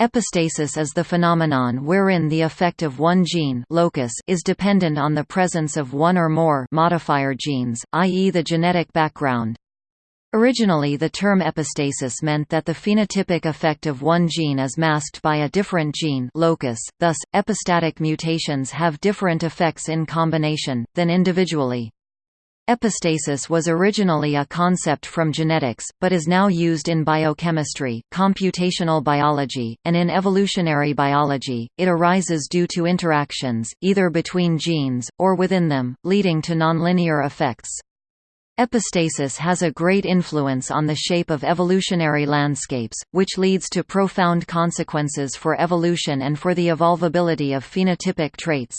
Epistasis is the phenomenon wherein the effect of one gene locus is dependent on the presence of one or more modifier genes, i.e. the genetic background. Originally the term epistasis meant that the phenotypic effect of one gene is masked by a different gene locus, thus, epistatic mutations have different effects in combination, than individually. Epistasis was originally a concept from genetics, but is now used in biochemistry, computational biology, and in evolutionary biology. It arises due to interactions, either between genes, or within them, leading to nonlinear effects. Epistasis has a great influence on the shape of evolutionary landscapes, which leads to profound consequences for evolution and for the evolvability of phenotypic traits.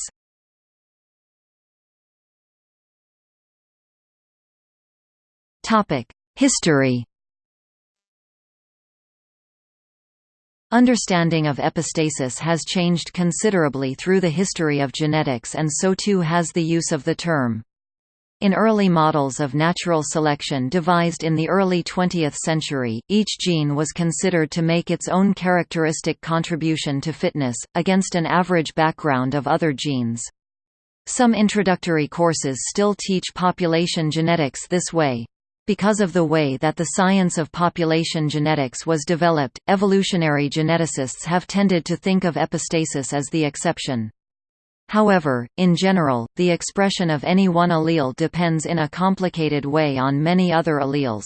History Understanding of epistasis has changed considerably through the history of genetics and so too has the use of the term. In early models of natural selection devised in the early 20th century, each gene was considered to make its own characteristic contribution to fitness, against an average background of other genes. Some introductory courses still teach population genetics this way. Because of the way that the science of population genetics was developed, evolutionary geneticists have tended to think of epistasis as the exception. However, in general, the expression of any one allele depends in a complicated way on many other alleles.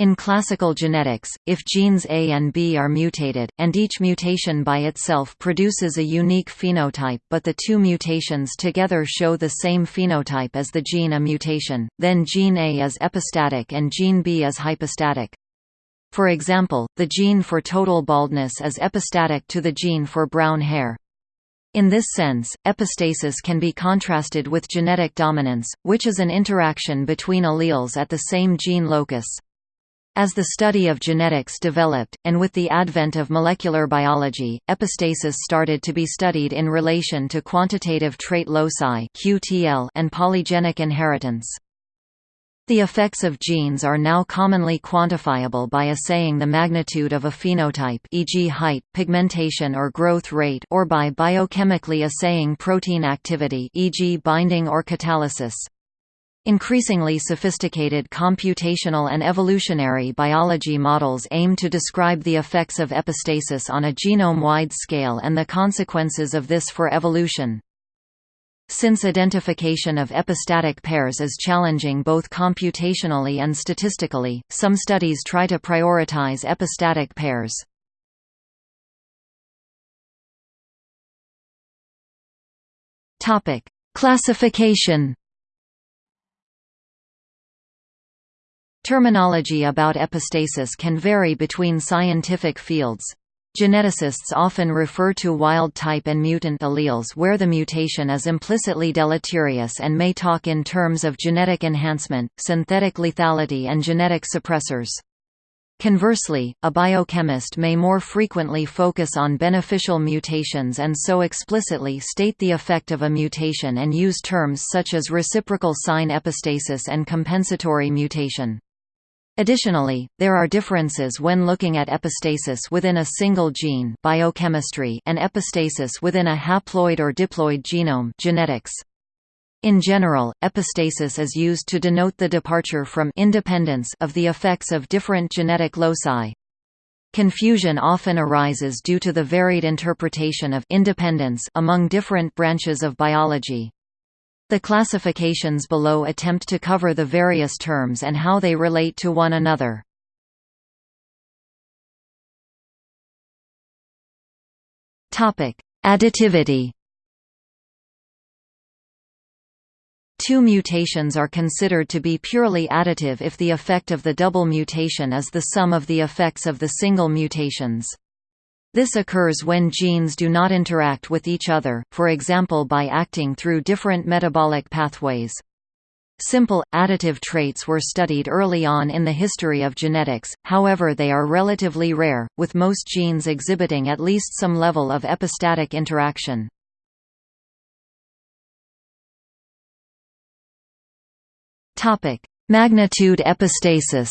In classical genetics, if genes A and B are mutated, and each mutation by itself produces a unique phenotype but the two mutations together show the same phenotype as the gene A mutation, then gene A is epistatic and gene B is hypostatic. For example, the gene for total baldness is epistatic to the gene for brown hair. In this sense, epistasis can be contrasted with genetic dominance, which is an interaction between alleles at the same gene locus. As the study of genetics developed, and with the advent of molecular biology, epistasis started to be studied in relation to quantitative trait loci and polygenic inheritance. The effects of genes are now commonly quantifiable by assaying the magnitude of a phenotype e.g. height, pigmentation or growth rate or by biochemically assaying protein activity e.g. binding or catalysis. Increasingly sophisticated computational and evolutionary biology models aim to describe the effects of epistasis on a genome-wide scale and the consequences of this for evolution. Since identification of epistatic pairs is challenging both computationally and statistically, some studies try to prioritize epistatic pairs. Classification Terminology about epistasis can vary between scientific fields. Geneticists often refer to wild-type and mutant alleles where the mutation is implicitly deleterious and may talk in terms of genetic enhancement, synthetic lethality and genetic suppressors. Conversely, a biochemist may more frequently focus on beneficial mutations and so explicitly state the effect of a mutation and use terms such as reciprocal sign epistasis and compensatory mutation. Additionally, there are differences when looking at epistasis within a single gene biochemistry and epistasis within a haploid or diploid genome genetics. In general, epistasis is used to denote the departure from independence of the effects of different genetic loci. Confusion often arises due to the varied interpretation of independence among different branches of biology. The classifications below attempt to cover the various terms and how they relate to one another. Additivity Two mutations are considered to be purely additive if the effect of the double mutation is the sum of the effects of the single mutations. This occurs when genes do not interact with each other, for example by acting through different metabolic pathways. Simple, additive traits were studied early on in the history of genetics, however they are relatively rare, with most genes exhibiting at least some level of epistatic interaction. Magnitude epistasis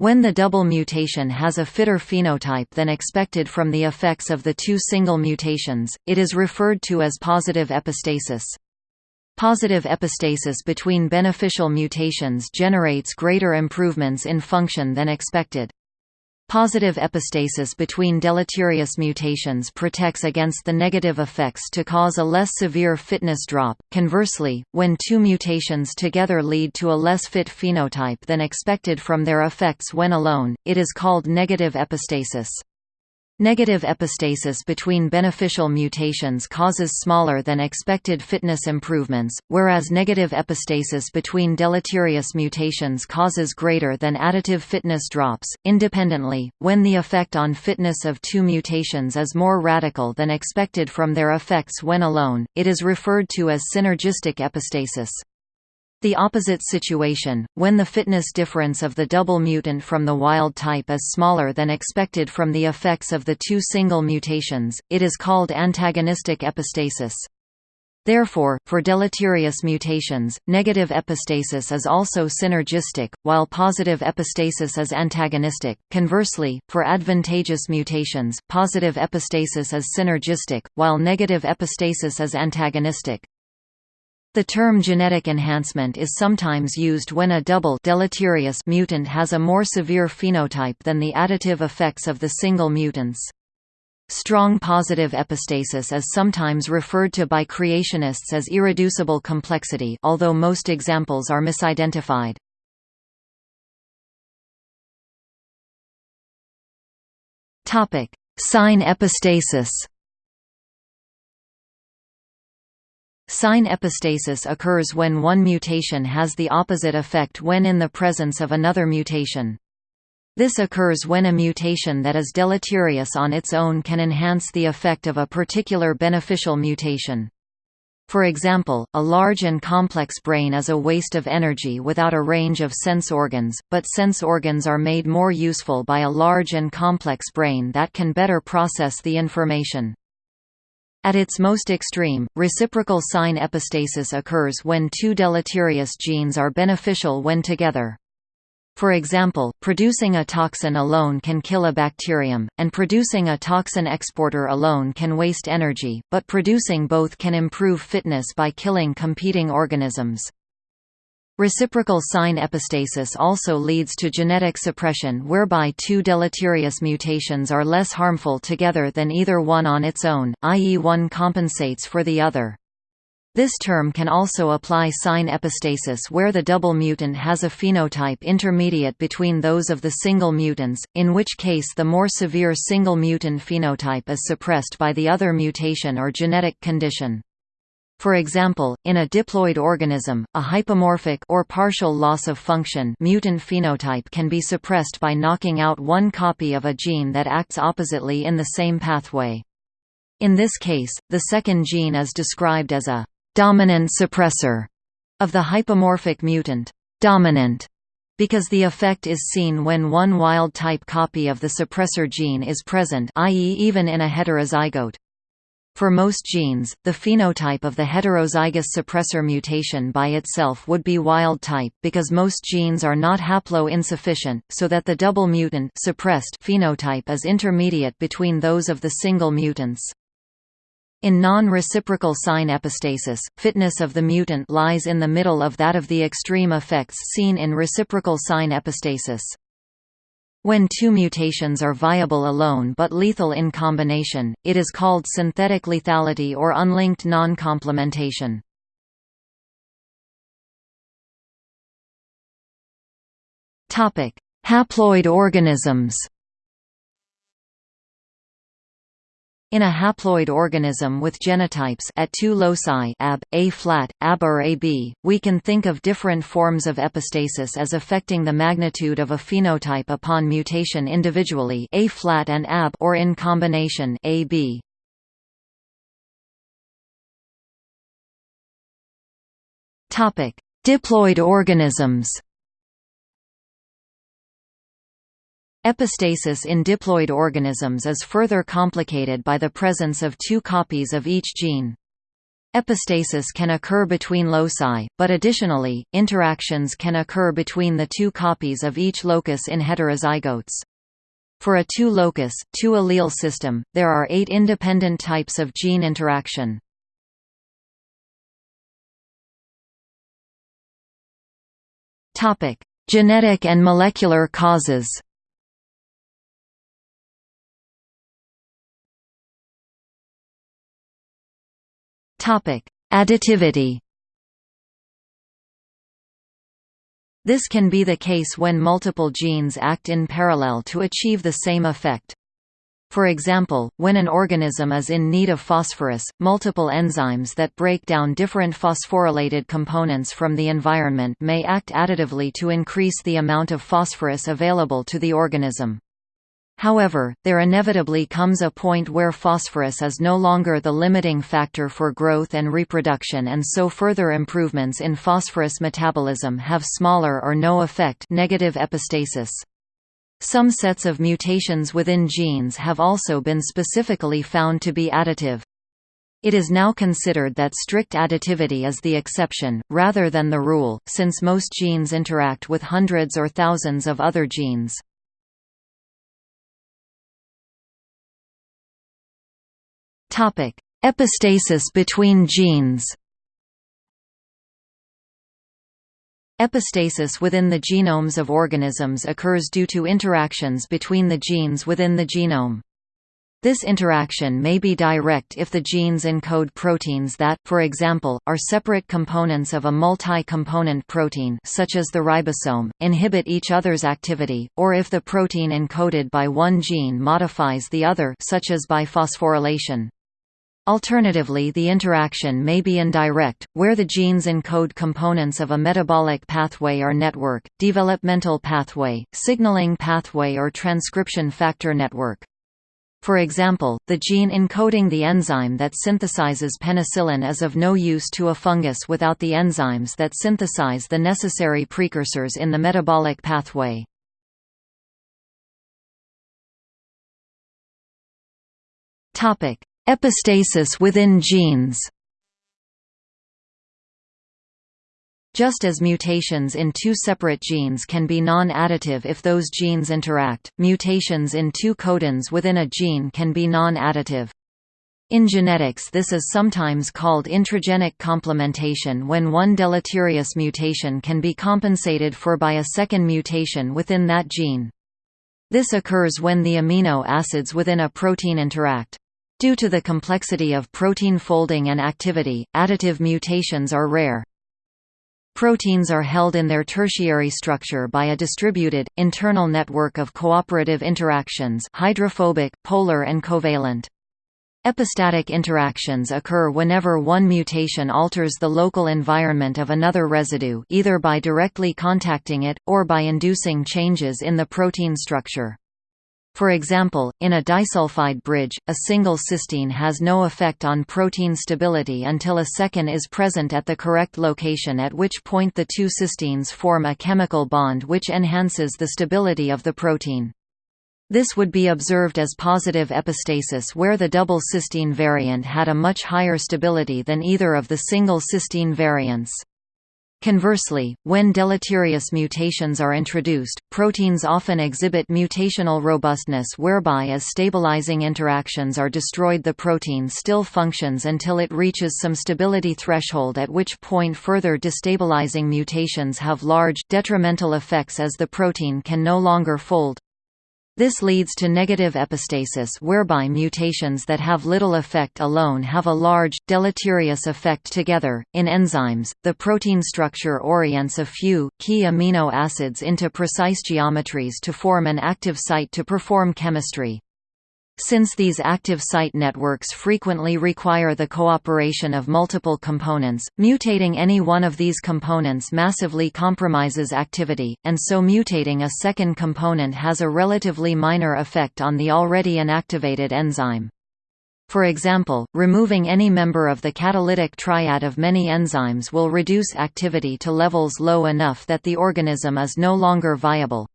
When the double mutation has a fitter phenotype than expected from the effects of the two single mutations, it is referred to as positive epistasis. Positive epistasis between beneficial mutations generates greater improvements in function than expected. Positive epistasis between deleterious mutations protects against the negative effects to cause a less severe fitness drop. Conversely, when two mutations together lead to a less fit phenotype than expected from their effects when alone, it is called negative epistasis. Negative epistasis between beneficial mutations causes smaller than expected fitness improvements, whereas negative epistasis between deleterious mutations causes greater than additive fitness drops. Independently, when the effect on fitness of two mutations is more radical than expected from their effects when alone, it is referred to as synergistic epistasis. The opposite situation, when the fitness difference of the double mutant from the wild type is smaller than expected from the effects of the two single mutations, it is called antagonistic epistasis. Therefore, for deleterious mutations, negative epistasis is also synergistic, while positive epistasis is antagonistic. Conversely, for advantageous mutations, positive epistasis is synergistic, while negative epistasis is antagonistic. The term genetic enhancement is sometimes used when a double deleterious mutant has a more severe phenotype than the additive effects of the single mutants. Strong positive epistasis is sometimes referred to by creationists as irreducible complexity although most examples are misidentified. Sign epistasis Sign epistasis occurs when one mutation has the opposite effect when in the presence of another mutation. This occurs when a mutation that is deleterious on its own can enhance the effect of a particular beneficial mutation. For example, a large and complex brain is a waste of energy without a range of sense organs, but sense organs are made more useful by a large and complex brain that can better process the information. At its most extreme, reciprocal sign epistasis occurs when two deleterious genes are beneficial when together. For example, producing a toxin alone can kill a bacterium, and producing a toxin exporter alone can waste energy, but producing both can improve fitness by killing competing organisms. Reciprocal sign epistasis also leads to genetic suppression whereby two deleterious mutations are less harmful together than either one on its own, i.e. one compensates for the other. This term can also apply sign epistasis where the double mutant has a phenotype intermediate between those of the single mutants, in which case the more severe single mutant phenotype is suppressed by the other mutation or genetic condition. For example, in a diploid organism, a hypomorphic or partial loss of function mutant phenotype can be suppressed by knocking out one copy of a gene that acts oppositely in the same pathway. In this case, the second gene is described as a dominant suppressor of the hypomorphic mutant dominant because the effect is seen when one wild-type copy of the suppressor gene is present i.e. even in a heterozygote. For most genes, the phenotype of the heterozygous suppressor mutation by itself would be wild type because most genes are not haplo-insufficient, so that the double mutant suppressed phenotype is intermediate between those of the single mutants. In non-reciprocal sign epistasis, fitness of the mutant lies in the middle of that of the extreme effects seen in reciprocal sign epistasis. When two mutations are viable alone but lethal in combination, it is called synthetic lethality or unlinked non-complementation. Haploid organisms In a haploid organism with genotypes at two loci AB, A flat, AB or AB, we can think of different forms of epistasis as affecting the magnitude of a phenotype upon mutation individually A flat and AB or in combination AB. Topic: Diploid organisms. Epistasis in diploid organisms is further complicated by the presence of two copies of each gene. Epistasis can occur between loci, but additionally, interactions can occur between the two copies of each locus in heterozygotes. For a two-locus, two-allele system, there are eight independent types of gene interaction. Genetic and molecular causes Additivity This can be the case when multiple genes act in parallel to achieve the same effect. For example, when an organism is in need of phosphorus, multiple enzymes that break down different phosphorylated components from the environment may act additively to increase the amount of phosphorus available to the organism. However, there inevitably comes a point where phosphorus is no longer the limiting factor for growth and reproduction and so further improvements in phosphorus metabolism have smaller or no effect negative epistasis. Some sets of mutations within genes have also been specifically found to be additive. It is now considered that strict additivity is the exception, rather than the rule, since most genes interact with hundreds or thousands of other genes. Topic: Epistasis between genes. Epistasis within the genomes of organisms occurs due to interactions between the genes within the genome. This interaction may be direct if the genes encode proteins that, for example, are separate components of a multi-component protein such as the ribosome, inhibit each other's activity, or if the protein encoded by one gene modifies the other such as by phosphorylation. Alternatively the interaction may be indirect, where the genes encode components of a metabolic pathway or network, developmental pathway, signaling pathway or transcription factor network. For example, the gene encoding the enzyme that synthesizes penicillin is of no use to a fungus without the enzymes that synthesize the necessary precursors in the metabolic pathway. Topic: Epistasis within genes Just as mutations in two separate genes can be non-additive if those genes interact, mutations in two codons within a gene can be non-additive. In genetics this is sometimes called intragenic complementation when one deleterious mutation can be compensated for by a second mutation within that gene. This occurs when the amino acids within a protein interact. Due to the complexity of protein folding and activity, additive mutations are rare. Proteins are held in their tertiary structure by a distributed, internal network of cooperative interactions hydrophobic, polar and covalent. Epistatic interactions occur whenever one mutation alters the local environment of another residue either by directly contacting it, or by inducing changes in the protein structure. For example, in a disulfide bridge, a single cysteine has no effect on protein stability until a second is present at the correct location at which point the two cysteines form a chemical bond which enhances the stability of the protein. This would be observed as positive epistasis where the double cysteine variant had a much higher stability than either of the single cysteine variants. Conversely, when deleterious mutations are introduced, proteins often exhibit mutational robustness whereby as stabilizing interactions are destroyed the protein still functions until it reaches some stability threshold at which point further destabilizing mutations have large, detrimental effects as the protein can no longer fold. This leads to negative epistasis whereby mutations that have little effect alone have a large, deleterious effect together. In enzymes, the protein structure orients a few, key amino acids into precise geometries to form an active site to perform chemistry. Since these active site networks frequently require the cooperation of multiple components, mutating any one of these components massively compromises activity, and so mutating a second component has a relatively minor effect on the already inactivated enzyme. For example, removing any member of the catalytic triad of many enzymes will reduce activity to levels low enough that the organism is no longer viable.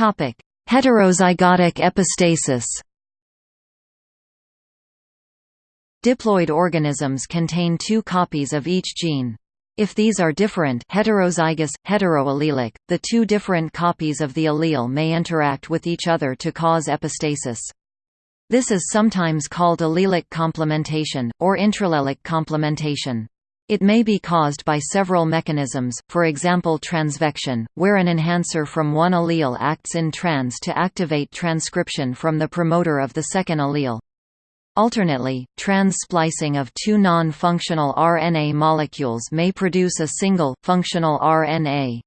Heterozygotic epistasis. Diploid organisms contain two copies of each gene. If these are different heterozygous, heteroallelic, the two different copies of the allele may interact with each other to cause epistasis. This is sometimes called allelic complementation, or interallelic complementation. It may be caused by several mechanisms, for example transvection, where an enhancer from one allele acts in trans to activate transcription from the promoter of the second allele. Alternately, trans-splicing of two non-functional RNA molecules may produce a single, functional RNA.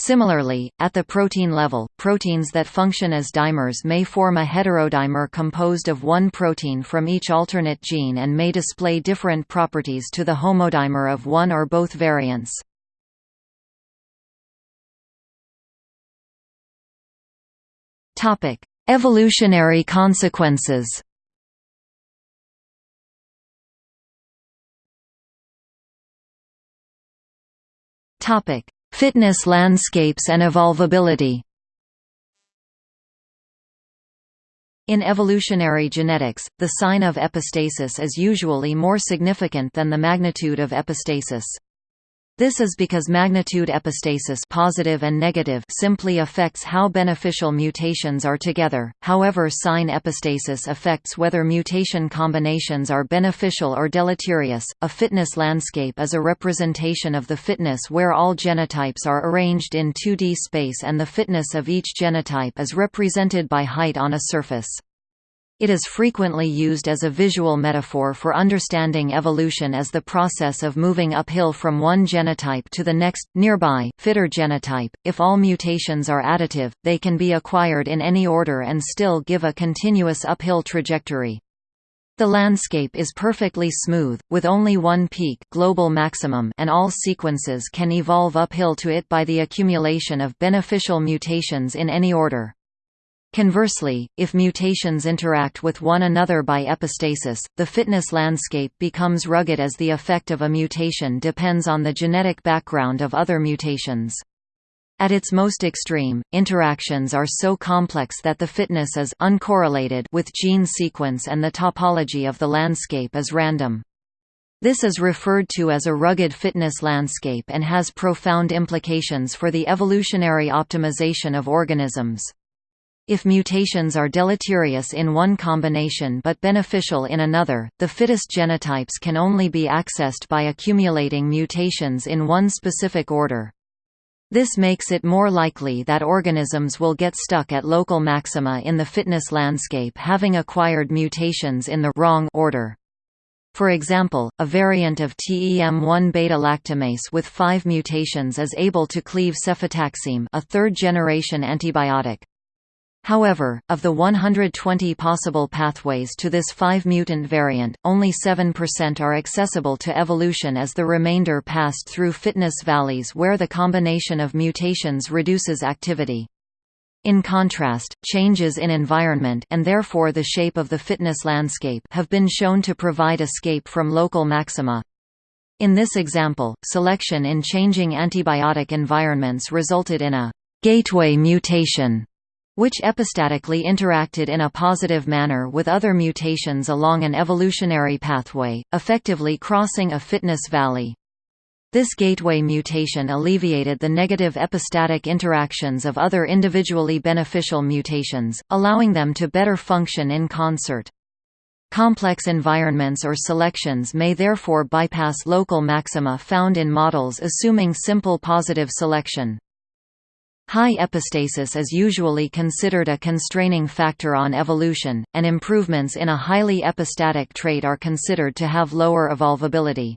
Similarly, at the protein level, proteins that function as dimers may form a heterodimer composed of one protein from each alternate gene and may display different properties to the homodimer of one or both variants. Evolutionary consequences Topic: Fitness landscapes and evolvability. In evolutionary genetics, the sign of epistasis is usually more significant than the magnitude of epistasis. This is because magnitude epistasis positive and negative simply affects how beneficial mutations are together, however sign epistasis affects whether mutation combinations are beneficial or deleterious. A fitness landscape is a representation of the fitness where all genotypes are arranged in 2D space and the fitness of each genotype is represented by height on a surface. It is frequently used as a visual metaphor for understanding evolution as the process of moving uphill from one genotype to the next, nearby, fitter genotype. If all mutations are additive, they can be acquired in any order and still give a continuous uphill trajectory. The landscape is perfectly smooth, with only one peak global maximum and all sequences can evolve uphill to it by the accumulation of beneficial mutations in any order. Conversely, if mutations interact with one another by epistasis, the fitness landscape becomes rugged as the effect of a mutation depends on the genetic background of other mutations. At its most extreme, interactions are so complex that the fitness is uncorrelated with gene sequence and the topology of the landscape is random. This is referred to as a rugged fitness landscape and has profound implications for the evolutionary optimization of organisms. If mutations are deleterious in one combination but beneficial in another, the fittest genotypes can only be accessed by accumulating mutations in one specific order. This makes it more likely that organisms will get stuck at local maxima in the fitness landscape having acquired mutations in the wrong order. For example, a variant of TEM1 beta-lactamase with five mutations is able to cleave cefotaxime a third-generation antibiotic. However, of the 120 possible pathways to this 5-mutant variant, only 7% are accessible to evolution as the remainder passed through fitness valleys where the combination of mutations reduces activity. In contrast, changes in environment and therefore the shape of the fitness landscape have been shown to provide escape from local maxima. In this example, selection in changing antibiotic environments resulted in a gateway mutation which epistatically interacted in a positive manner with other mutations along an evolutionary pathway, effectively crossing a fitness valley. This gateway mutation alleviated the negative epistatic interactions of other individually beneficial mutations, allowing them to better function in concert. Complex environments or selections may therefore bypass local maxima found in models assuming simple positive selection. High epistasis is usually considered a constraining factor on evolution, and improvements in a highly epistatic trait are considered to have lower evolvability.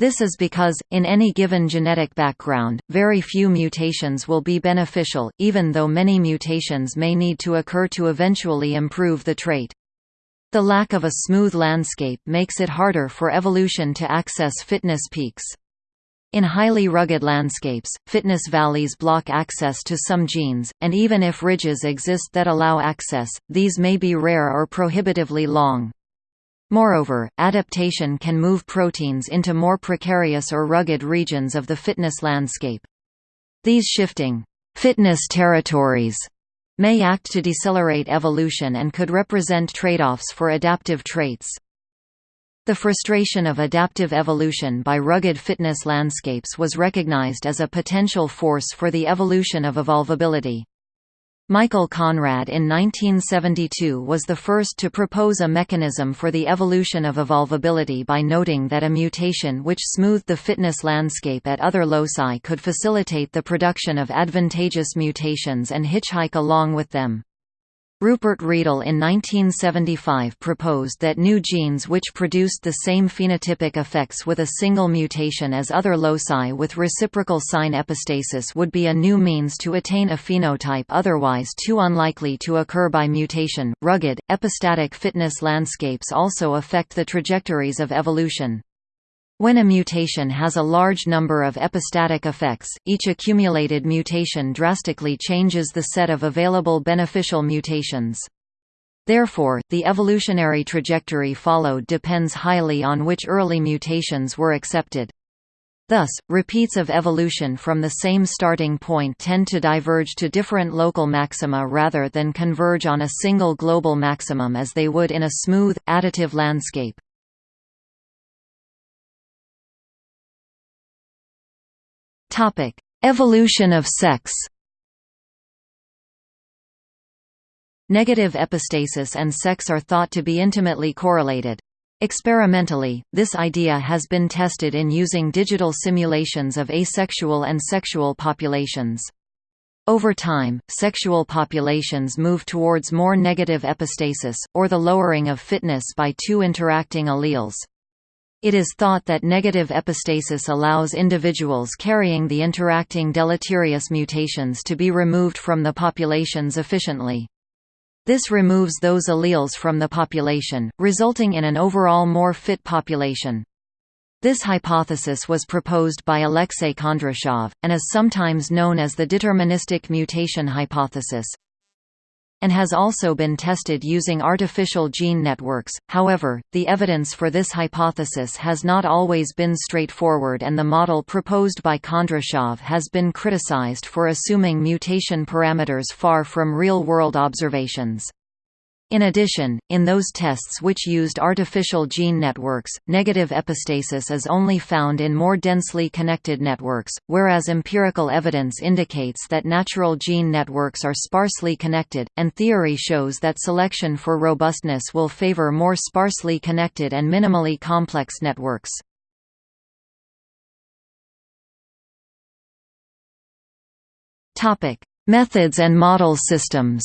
This is because, in any given genetic background, very few mutations will be beneficial, even though many mutations may need to occur to eventually improve the trait. The lack of a smooth landscape makes it harder for evolution to access fitness peaks. In highly rugged landscapes, fitness valleys block access to some genes, and even if ridges exist that allow access, these may be rare or prohibitively long. Moreover, adaptation can move proteins into more precarious or rugged regions of the fitness landscape. These shifting fitness territories may act to decelerate evolution and could represent trade-offs for adaptive traits. The frustration of adaptive evolution by rugged fitness landscapes was recognized as a potential force for the evolution of evolvability. Michael Conrad in 1972 was the first to propose a mechanism for the evolution of evolvability by noting that a mutation which smoothed the fitness landscape at other loci could facilitate the production of advantageous mutations and hitchhike along with them. Rupert Riedl in 1975 proposed that new genes which produced the same phenotypic effects with a single mutation as other loci with reciprocal sign epistasis would be a new means to attain a phenotype otherwise too unlikely to occur by mutation. Rugged, epistatic fitness landscapes also affect the trajectories of evolution. When a mutation has a large number of epistatic effects, each accumulated mutation drastically changes the set of available beneficial mutations. Therefore, the evolutionary trajectory followed depends highly on which early mutations were accepted. Thus, repeats of evolution from the same starting point tend to diverge to different local maxima rather than converge on a single global maximum as they would in a smooth, additive landscape. Topic: Evolution of sex. Negative epistasis and sex are thought to be intimately correlated. Experimentally, this idea has been tested in using digital simulations of asexual and sexual populations. Over time, sexual populations move towards more negative epistasis, or the lowering of fitness by two interacting alleles. It is thought that negative epistasis allows individuals carrying the interacting deleterious mutations to be removed from the populations efficiently. This removes those alleles from the population, resulting in an overall more fit population. This hypothesis was proposed by Alexei Kondrashov, and is sometimes known as the deterministic mutation hypothesis and has also been tested using artificial gene networks. However, the evidence for this hypothesis has not always been straightforward and the model proposed by Kondrashov has been criticized for assuming mutation parameters far from real-world observations. In addition, in those tests which used artificial gene networks, negative epistasis is only found in more densely connected networks, whereas empirical evidence indicates that natural gene networks are sparsely connected, and theory shows that selection for robustness will favor more sparsely connected and minimally complex networks. Methods and model systems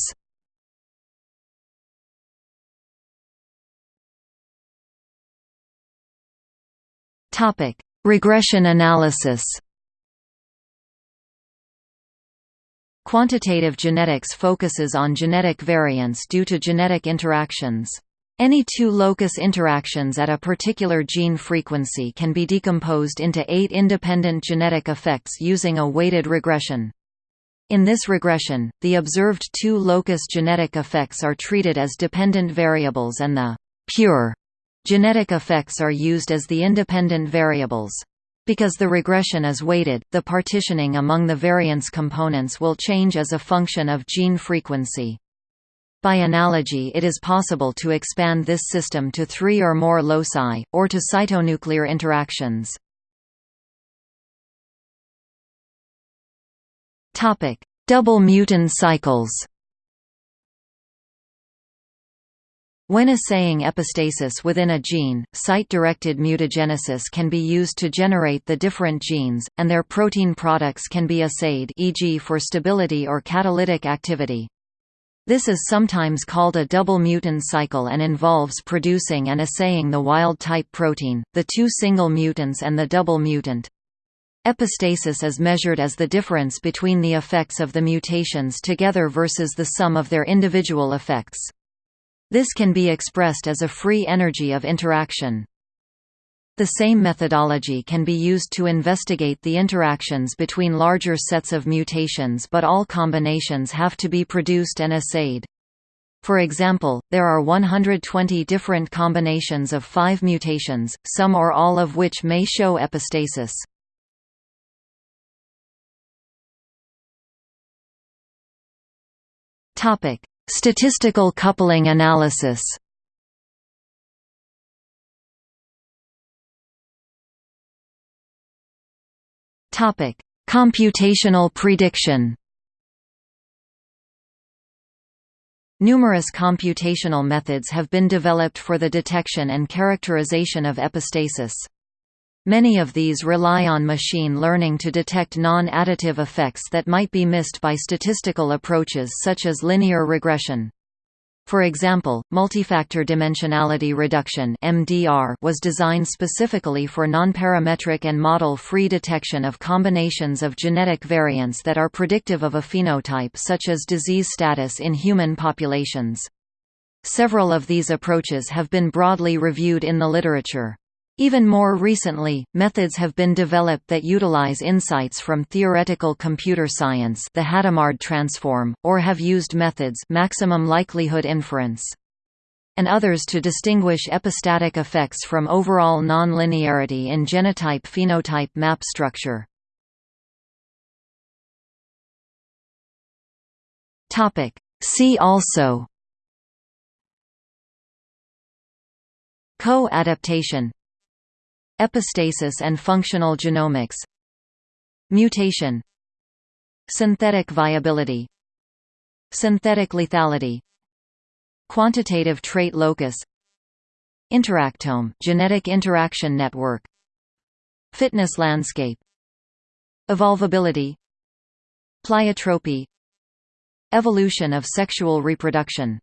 Topic: Regression analysis. Quantitative genetics focuses on genetic variants due to genetic interactions. Any two locus interactions at a particular gene frequency can be decomposed into eight independent genetic effects using a weighted regression. In this regression, the observed two locus genetic effects are treated as dependent variables and the pure Genetic effects are used as the independent variables. Because the regression is weighted, the partitioning among the variance components will change as a function of gene frequency. By analogy it is possible to expand this system to three or more loci, or to cytonuclear interactions. Double mutant cycles When assaying epistasis within a gene, site-directed mutagenesis can be used to generate the different genes, and their protein products can be assayed e.g. for stability or catalytic activity. This is sometimes called a double mutant cycle and involves producing and assaying the wild-type protein, the two single mutants and the double mutant. Epistasis is measured as the difference between the effects of the mutations together versus the sum of their individual effects. This can be expressed as a free energy of interaction. The same methodology can be used to investigate the interactions between larger sets of mutations but all combinations have to be produced and assayed. For example, there are 120 different combinations of five mutations, some or all of which may show epistasis. Statistical coupling analysis Topic: Computational prediction. Numerous computational methods have been developed for the detection and characterization of epistasis. Many of these rely on machine learning to detect non-additive effects that might be missed by statistical approaches such as linear regression. For example, multifactor dimensionality reduction was designed specifically for nonparametric and model-free detection of combinations of genetic variants that are predictive of a phenotype such as disease status in human populations. Several of these approaches have been broadly reviewed in the literature. Even more recently, methods have been developed that utilize insights from theoretical computer science the Hadamard transform, or have used methods maximum likelihood inference and others to distinguish epistatic effects from overall nonlinearity in genotype-phenotype map structure. See also Co-adaptation Epistasis and functional genomics. Mutation. Synthetic viability. Synthetic lethality. Quantitative trait locus. Interactome genetic interaction network. Fitness landscape. Evolvability. Pleiotropy. Evolution of sexual reproduction